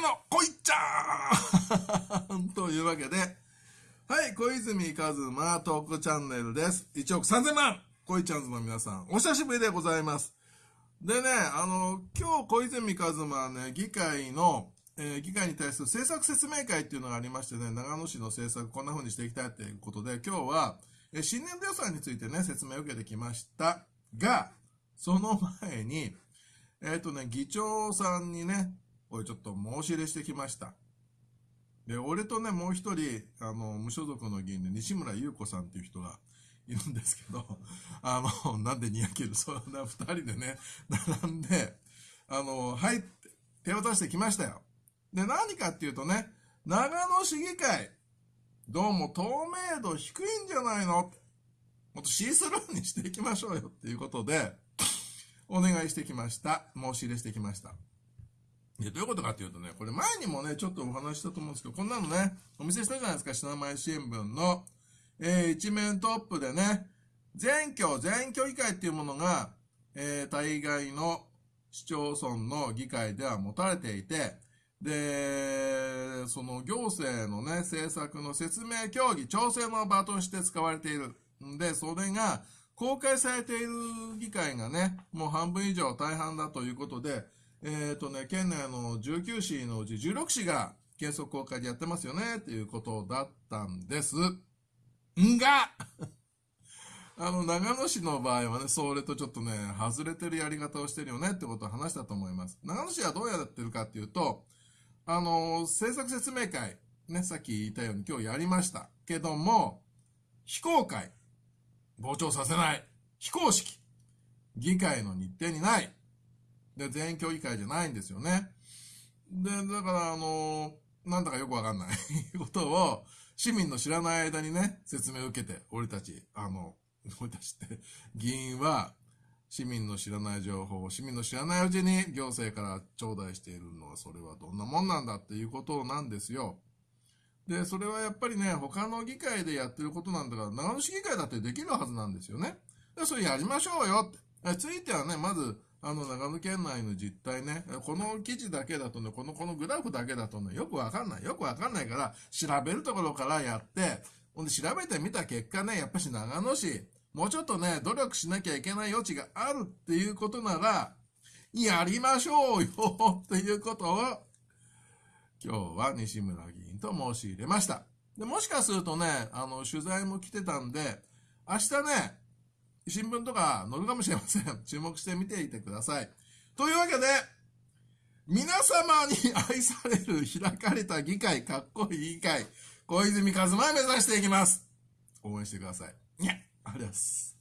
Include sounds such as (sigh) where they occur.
のこいちゃんというわけで、はい、小泉和馬トークチャンネルです。1億3000万こいちゃんズの皆さん、お久しぶりでございます。でね、あの、今日小泉和馬はね、議会の、えー、議会に対する政策説明会っていうのがありましてね、長野市の政策こんな風にしていきたいということで、今日は、えー、新年度予算についてね、説明を受けてきましたが、その前に、えっ、ー、とね、議長さんにね、おい、ちょっと申し入れしてきました。で、俺とね、もう一人、あの、無所属の議員で西村優子さんっていう人がいるんですけど、(laughs) あの、なんでにやける、そんな二人でね、並んで、あの、はい手を出してきましたよ。で、何かっていうとね、長野市議会、どうも透明度低いんじゃないの？もっとシースルーにしていきましょうよっていうことで、お願いしてきました。申し入れしてきました。で、どういうことかっていうとね、これ前にもね、ちょっとお話したと思うんですけど、こんなのね、お見せしたじゃないですか、品前新聞の、えー、一面トップでね、全居、全居議会っていうものが、えー、大概の市町村の議会では持たれていて、で、その行政のね、政策の説明協議、調整の場として使われている。んで、それが公開されている議会がね、もう半分以上大半だということで、えっ、ー、とね、県内の19市のうち16市が原則公開でやってますよね、っていうことだったんです。んが (laughs) あの、長野市の場合はね、それとちょっとね、外れてるやり方をしてるよねってことを話したと思います。長野市はどうやってるかっていうと、あの、政策説明会、ね、さっき言ったように今日やりました。けども、非公開、傍聴させない、非公式、議会の日程にない、で、全員協議会じゃないんですよね。で、だから、あの、なんだかよくわかんない (laughs) ことを、市民の知らない間にね、説明を受けて、俺たち、あの、俺たちって、議員は、市民の知らない情報を市民の知らないうちに行政から頂戴しているのは、それはどんなもんなんだっていうことなんですよ。で、それはやっぱりね、他の議会でやってることなんだから、長野市議会だってできるはずなんですよね。で、それやりましょうよって。ついてはね、まず、あの、長野県内の実態ね、この記事だけだとね、この、このグラフだけだとね、よくわかんない。よくわかんないから、調べるところからやって、ほんで調べてみた結果ね、やっぱし長野市、もうちょっとね、努力しなきゃいけない余地があるっていうことなら、やりましょうよ (laughs) っていうことを、今日は西村議員と申し入れました。で、もしかするとね、あの、取材も来てたんで、明日ね、新聞とか載るかもしれません。(laughs) 注目してみていてください。というわけで、皆様に愛される開かれた議会、かっこいい議会、小泉和馬目指していきます。応援してください。にゃありがとうございます。